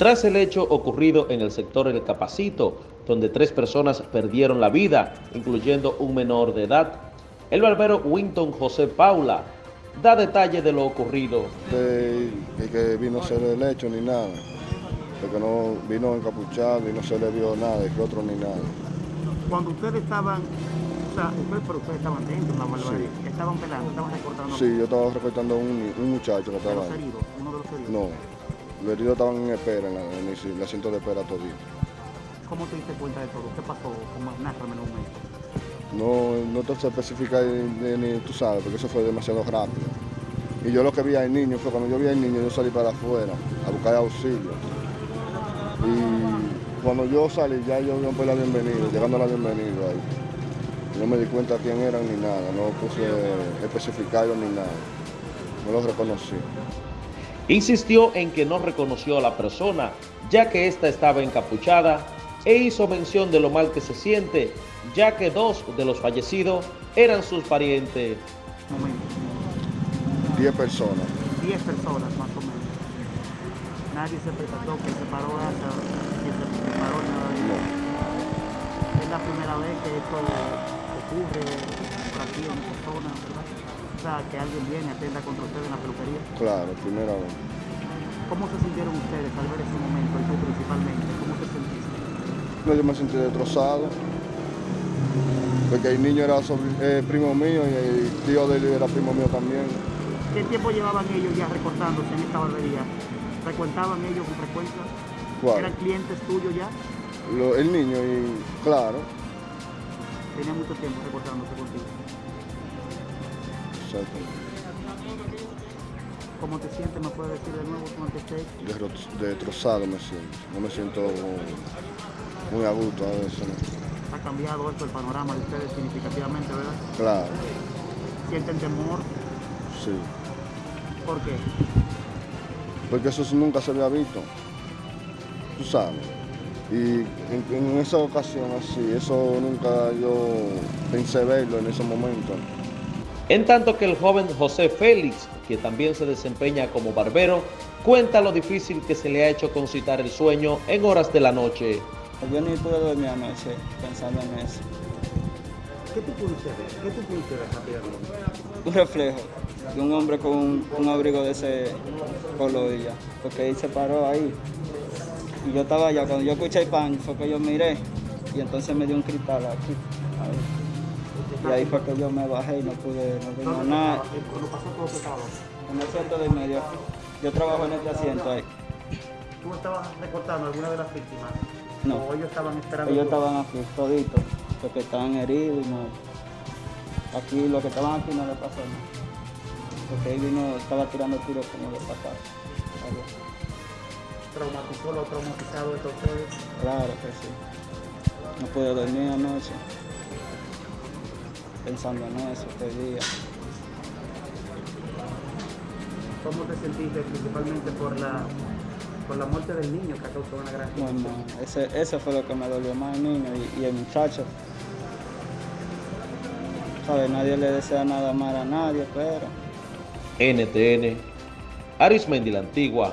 tras el hecho ocurrido en el sector El Capacito, donde tres personas perdieron la vida, incluyendo un menor de edad. El barbero Winton José Paula da detalle de lo ocurrido. De, que vino a ser el hecho ni nada, porque no vino encapuchado y no se le vio nada, y que otro ni nada. Cuando ustedes estaban, o sea, ustedes, pero ustedes estaban dentro, la barbería, sí. estaban pelando, estaban recortando. Sí, yo estaba recortando a un, un, muchacho que estaba ahí. Heridos, ¿Uno de los heridos? No, los heridos estaban en espera, en, la, en el, asiento de espera todito. ¿Cómo te diste cuenta de todo? ¿Qué pasó? ¿Cómo narrame un momento? No, no te ni, ni, tú sabes, porque eso fue demasiado rápido. Y yo lo que vi al niño fue cuando yo vi al niño, yo salí para afuera a buscar auxilio. Y cuando yo salí, ya yo vi la bienvenida, llegando a la bienvenida ahí. No me di cuenta quién eran ni nada, no puse especificarlo ni nada. No los reconocí. Insistió en que no reconoció a la persona, ya que ésta estaba encapuchada, e hizo mención de lo mal que se siente, ya que dos de los fallecidos eran sus parientes. Diez personas. Diez personas más o menos. Nadie se percató que se paró hasta que se paró nada de no. Es la primera vez que esto ocurre por aquí en esta zona, ¿verdad? Que alguien viene y atenda contra ustedes en la peluquería. Claro, primera vez. ¿Cómo se sintieron ustedes al ver ese momento, y tú principalmente? ¿Cómo se sentiste? No, yo me sentí destrozado porque el niño era eh, primo mío y el tío de él era primo mío también. ¿Qué tiempo llevaban ellos ya recortándose en esta barbería? ¿Frecuentaban ellos con frecuencia? ¿Cuál? ¿Eran clientes tuyos ya? Lo, el niño, y claro. ¿Tenía mucho tiempo recortándose contigo? ¿Cómo te sientes? ¿Me puedes decir de nuevo cómo te sientes? Destrozado me siento. No me siento muy a gusto a veces. ¿no? Ha cambiado esto el panorama de ustedes significativamente, ¿verdad? Claro. ¿Sienten temor? Sí. ¿Por qué? Porque eso nunca se había visto. Tú sabes. Y en, en esa ocasión así, eso nunca yo pensé verlo en ese momento. En tanto que el joven José Félix, que también se desempeña como barbero, cuenta lo difícil que se le ha hecho concitar el sueño en horas de la noche. Yo ni pude dormir anoche pensando en eso. ¿Qué tú pudiste ver? ¿Qué tú pudiste ver rápidamente? Un reflejo de un hombre con un, un abrigo de ese color ya, porque él se paró ahí. Y yo estaba allá, cuando yo escuché el pan, fue que yo miré y entonces me dio un cristal aquí. Ahí. Y ahí fue que yo me bajé y no pude, no vi nada. ¿Cuándo pasó todo pecado? En el asiento de medio. Yo trabajo en este asiento ahí. ¿Tú estabas recortando alguna de las víctimas? No. ¿O ellos estaban esperando? Ellos estaban aquí, toditos, los que estaban heridos y no. Aquí, los que estaban aquí no le pasó nada. Porque él vino, estaba tirando tiros como de pasar. ¿Traumatizó lo traumatizado de ustedes? Claro que sí. No pude dormir anoche pensando en eso este día. ¿Cómo te sentiste principalmente por la, por la muerte del niño que causó una gran Bueno, ese, eso fue lo que me dolió más el niño y, y el muchacho. ¿Sabes? Nadie le desea nada mal a nadie, pero... NTN, Arismendi la Antigua,